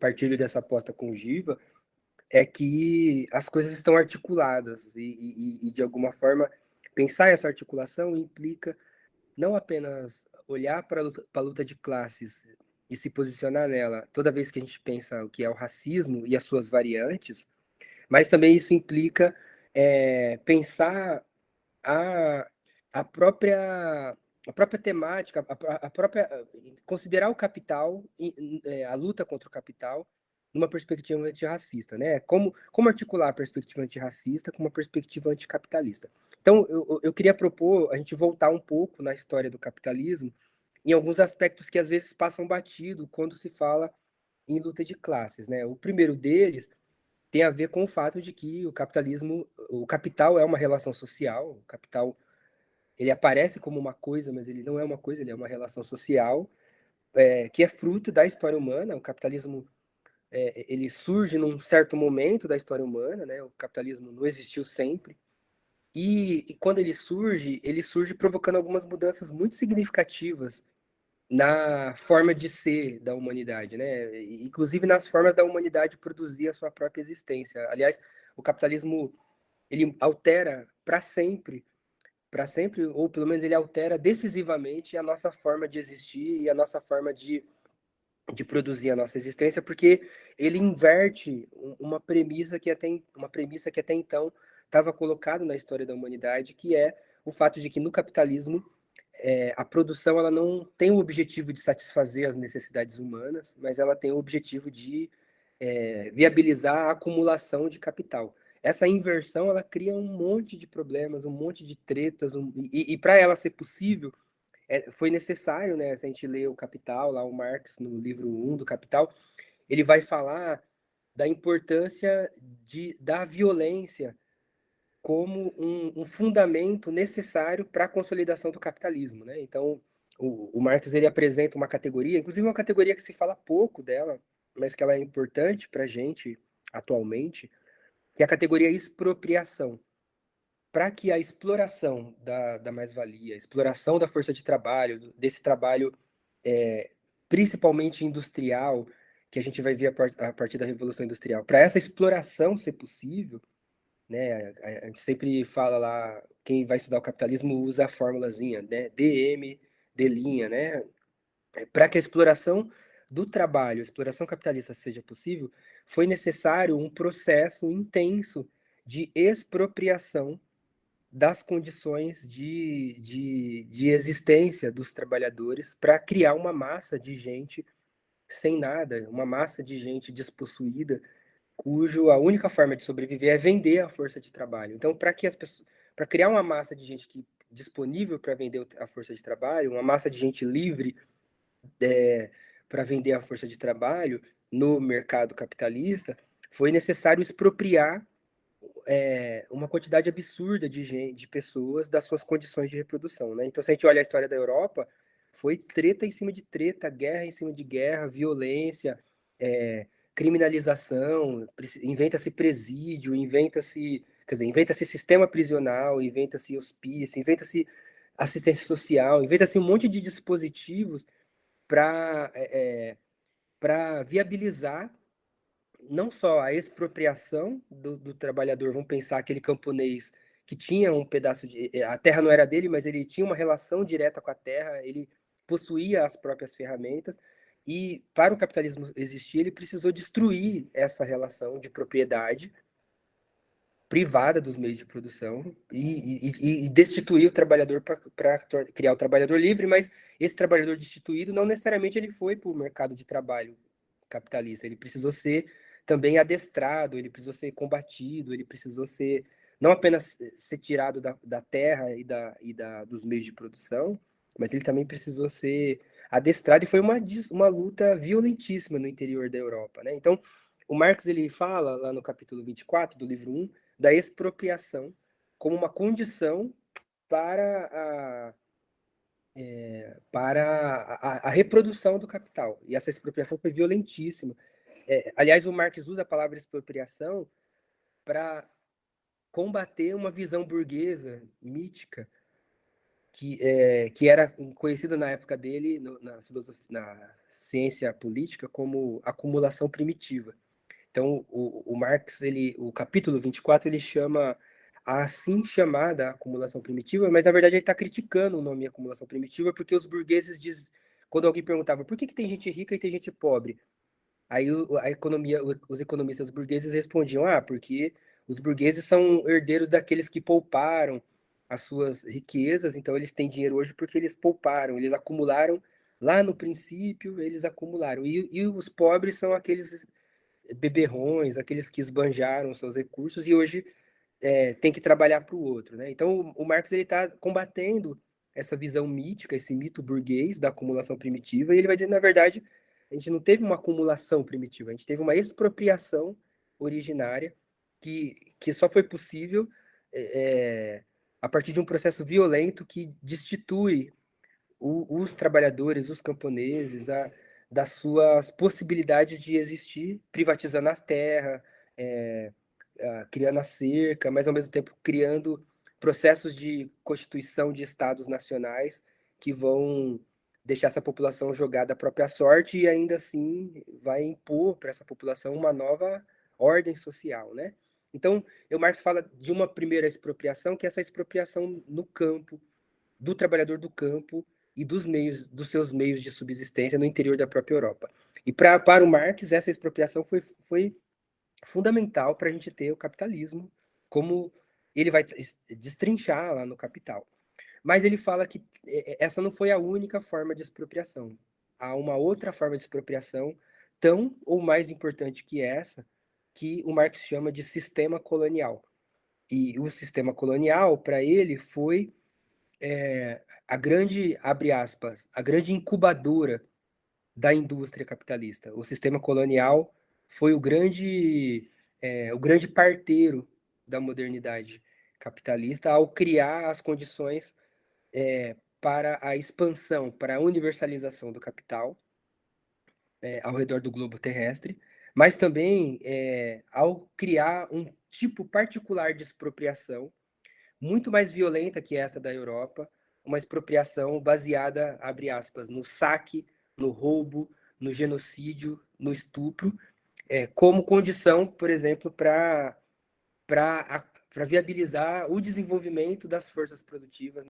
partilho dessa aposta com o Giva, é que as coisas estão articuladas e, e, e de alguma forma, pensar essa articulação implica não apenas olhar para a luta, luta de classes e se posicionar nela toda vez que a gente pensa o que é o racismo e as suas variantes, mas também isso implica é, pensar a, a própria a própria temática, a, a própria considerar o capital, é, a luta contra o capital, numa perspectiva antirracista, né? Como, como articular a perspectiva antirracista com uma perspectiva anticapitalista. Então, eu, eu queria propor a gente voltar um pouco na história do capitalismo em alguns aspectos que às vezes passam batido quando se fala em luta de classes, né? O primeiro deles tem a ver com o fato de que o capitalismo, o capital é uma relação social, o capital ele aparece como uma coisa, mas ele não é uma coisa, ele é uma relação social é, que é fruto da história humana. O capitalismo é, ele surge num certo momento da história humana, né? O capitalismo não existiu sempre. E, e, quando ele surge, ele surge provocando algumas mudanças muito significativas na forma de ser da humanidade, né? Inclusive nas formas da humanidade produzir a sua própria existência. Aliás, o capitalismo ele altera para sempre, para sempre, ou pelo menos ele altera decisivamente a nossa forma de existir e a nossa forma de, de produzir a nossa existência, porque ele inverte uma premissa que até uma premissa que até então estava colocado na história da humanidade, que é o fato de que no capitalismo é, a produção ela não tem o objetivo de satisfazer as necessidades humanas, mas ela tem o objetivo de é, viabilizar a acumulação de capital. Essa inversão ela cria um monte de problemas, um monte de tretas, um, e, e para ela ser possível, é, foi necessário, né, se a gente lê o Capital, lá o Marx, no livro 1 do Capital, ele vai falar da importância de, da violência como um, um fundamento necessário para a consolidação do capitalismo. Né? Então, o, o Marx ele apresenta uma categoria, inclusive uma categoria que se fala pouco dela, mas que ela é importante para a gente atualmente, que é a categoria expropriação. Para que a exploração da, da mais-valia, a exploração da força de trabalho, desse trabalho é, principalmente industrial, que a gente vai ver a, partir da Revolução Industrial, para essa exploração ser possível, né? A, gente sempre fala lá, quem vai estudar o capitalismo usa a fórmulazinha, né? DM, D', né? É, Para que a exploração do trabalho, a exploração capitalista seja possível, foi necessário um processo intenso de expropriação das condições de, de, de existência dos trabalhadores para criar uma massa de gente sem nada, uma massa de gente despossuída, cujo a única forma de sobreviver é vender a força de trabalho. Então, para que as pessoas, para criar uma massa de gente que disponível para vender a força de trabalho, uma massa de gente livre é, para vender a força de trabalho no mercado capitalista, foi necessário expropriar é, uma quantidade absurda de, gente, de pessoas das suas condições de reprodução. Né? Então, se a gente olha a história da Europa, foi treta em cima de treta, guerra em cima de guerra, violência, é, criminalização, inventa-se presídio, inventa-se, quer dizer, inventa-se sistema prisional, inventa-se hospício, inventa-se assistência social, inventa-se um monte de dispositivos para é, para viabilizar não só a expropriação do, do, trabalhador, vamos pensar aquele camponês que tinha um pedaço de... a terra não era dele, mas ele tinha uma relação direta com a terra, ele possuía as próprias ferramentas, e para o capitalismo existir, ele precisou destruir essa relação de propriedade privada dos meios de produção e, e, e destituir o trabalhador para criar o trabalhador livre, mas esse trabalhador destituído não necessariamente ele foi para o mercado de trabalho capitalista, ele precisou ser também adestrado, ele precisou ser combatido, ele precisou ser não apenas ser tirado da, da terra e, da, e da, dos meios de produção, mas ele também precisou ser adestrado, e foi uma, uma luta violentíssima no interior da Europa. Né? Então, o Marx ele fala, lá no capítulo 24 do livro 1, da expropriação como uma condição para a, é, para a, a, reprodução do capital. E essa expropriação foi violentíssima. É, aliás, o Marx usa a palavra expropriação para combater uma visão burguesa, mítica, que, é, que era conhecido na época dele, no, na, na ciência política como acumulação primitiva. Então, o, o Marx, ele, o capítulo 24, ele chama a assim chamada acumulação primitiva, mas na verdade ele está criticando o nome acumulação primitiva, porque os burgueses diz, quando alguém perguntava por que, que tem gente rica e tem gente pobre, aí a economia, os economistas burgueses respondiam, ah, porque os burgueses são herdeiros daqueles que pouparam as suas riquezas, então eles têm dinheiro hoje porque eles pouparam, eles acumularam lá no princípio, eles acumularam. E, e os pobres são aqueles beberrões, aqueles que esbanjaram seus recursos e hoje é, tem que trabalhar para o outro. Né? Então, o, Marx está combatendo essa visão mítica, esse mito burguês da acumulação primitiva, e ele vai dizer, na verdade, a gente não teve uma acumulação primitiva, a gente teve uma expropriação originária que, que só foi possível é, a partir de um processo violento que destitui o, os trabalhadores, os camponeses, a, das suas possibilidades de existir, privatizando a terra, é, criando a cerca, mas ao mesmo tempo criando processos de constituição de estados nacionais que vão deixar essa população jogada à própria sorte e ainda assim vai impor para essa população uma nova ordem social, né? Então, o Marx fala de uma primeira expropriação, que é essa expropriação no campo, do trabalhador do campo e dos meios, dos seus meios de subsistência no interior da própria Europa. E pra, para o Marx, essa expropriação foi, foi fundamental para a gente ter o capitalismo, como ele vai destrinchar lá no Capital. Mas ele fala que essa não foi a única forma de expropriação. Há uma outra forma de expropriação, tão ou mais importante que essa, que o Marx chama de sistema colonial. E o sistema colonial, para ele, foi é, a grande, abre aspas, a grande incubadora da indústria capitalista. O sistema colonial foi o grande, é, o grande parteiro da modernidade capitalista ao criar as condições é, para a expansão, para a universalização do capital ao redor do globo terrestre, mas também ao criar um tipo particular de expropriação, muito mais violenta que essa da Europa, uma expropriação baseada, abre aspas, no saque, no roubo, no genocídio, no estupro, é, como condição, por exemplo, para viabilizar o desenvolvimento das forças produtivas